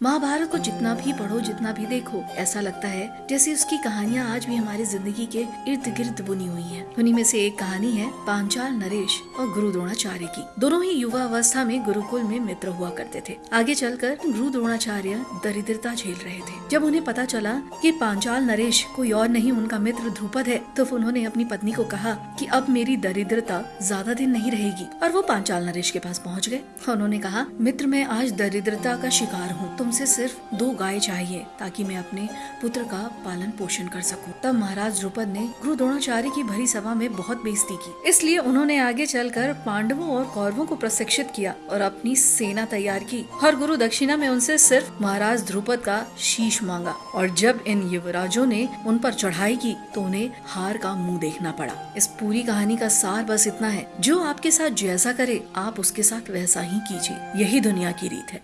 महाभारत को जितना भी पढ़ो, जितना भी देखो, ऐसा लगता है जैसे उसकी कहानियाँ आज भी हमारी ज़िंदगी के इर्द गिर्द बुनी हुई हैं। उन्हीं में से एक कहानी है पांचाल नरेश और गुरु द्रोणाचार्य की। दोनों ही युवा अवस्था में गुरुकुल में मित्र हुआ करते थे। आगे चलकर गुरु द्रोणाचार्य दरिद्रता झेल रहे थे। जब उन्हें पता चला कि पांचाल नरेश कोई और नहीं, उनका मित्र ध्रुपद है तो उन्होंने अपनी पत्नी को कहा कि अब मेरी दरिद्रता ज़्यादा दिन नहीं रहेगी। और वो पांचाल नरेश के पास पहुँच गए। उन्होंने कहा, मित्र, मैं आज दरिद्रता का शिकार हूँ तुमसे सिर्फ़ दो गाय चाहिए ताकि मैं अपने पुत्र का पालन पोषण कर सकूँ। तब महाराज द्रुपद ने गुरु द्रोणाचार्य की भरी सभा में बहुत बेइज्जती की। इसलिए उन्होंने आगे चलकर पांडवों और कौरवों को प्रशिक्षित किया और अपनी सेना तैयार की। और गुरु दक्षिणा में उनसे सिर्फ़ महाराज ध्रुपद का शीश मांगा और जब इन युवराजों ने उन पर चढ़ाई की तो उन्हें हार का मुँह देखना पड़ा। इस पूरी कहानी का सार बस इतना है, जो आपके साथ जैसा करे, आप उसके साथ वैसा ही कीजिए। यही दुनिया की रीत है।